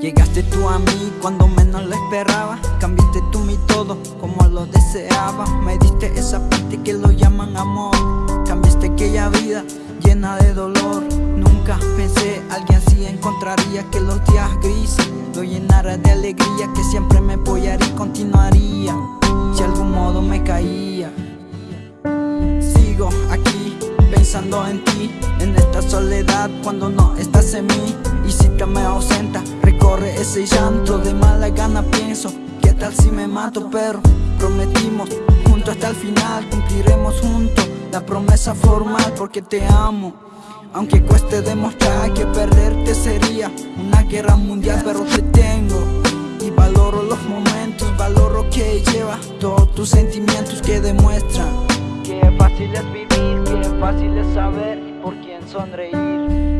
Llegaste tú a mí cuando menos lo esperaba. Cambiaste tú mi todo como lo deseaba. Me diste esa parte que lo llaman amor. Cambiaste aquella vida llena de dolor. Nunca pensé alguien así encontraría Que los días grises lo llenara de alegría Que siempre me apoyaría y continuaría Si algún modo me caía pensando en ti En esta soledad cuando no estás en mí. Y si te me ausenta recorre ese llanto. De mala gana pienso ¿Qué tal si me mato? Pero prometimos juntos hasta el final Cumpliremos juntos la promesa formal porque te amo. Aunque cueste demostrar que perderte sería una guerra mundial Pero te tengo. Y valoro los momentos Valoro que lleva todos tus sentimientos que demuestran Que fácil es vivir, fácil es saber por quién sonreír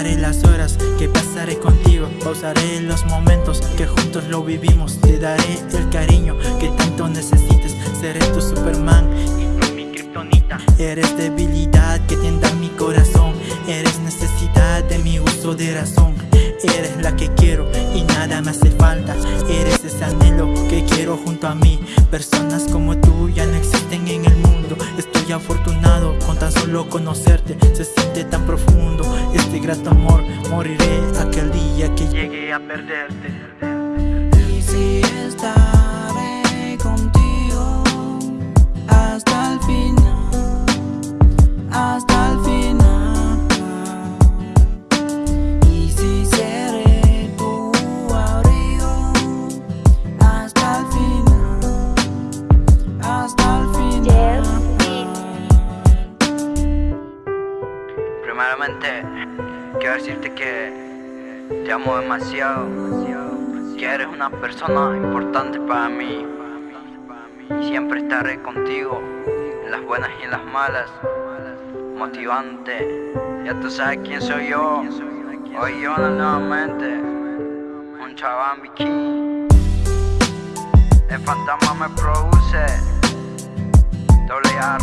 contaré las horas que pasaré contigo Pausaré los momentos que juntos lo vivimos. Te daré el cariño que tanto necesites. Seré tu Superman y tú mi kriptonita Eres debilidad que tienda mi corazón. Eres necesidad de mi uso de razón. Eres la que quiero y nada me hace falta. Eres ese anhelo que quiero junto a mí. Personas como tú ya no existen en el mundo afortunado con tan solo conocerte. Se siente tan profundo este grato amor. Moriré aquel día que llegue a perderte. Y si estaré Primeramente, quiero decirte que te amo demasiado, que eres una persona importante para mí siempre estaré contigo en las buenas y en las malas, motivante. Ya tú sabes quién soy yo, hoy yo nuevamente, un chaván bikini. El fantasma me produce, doble A.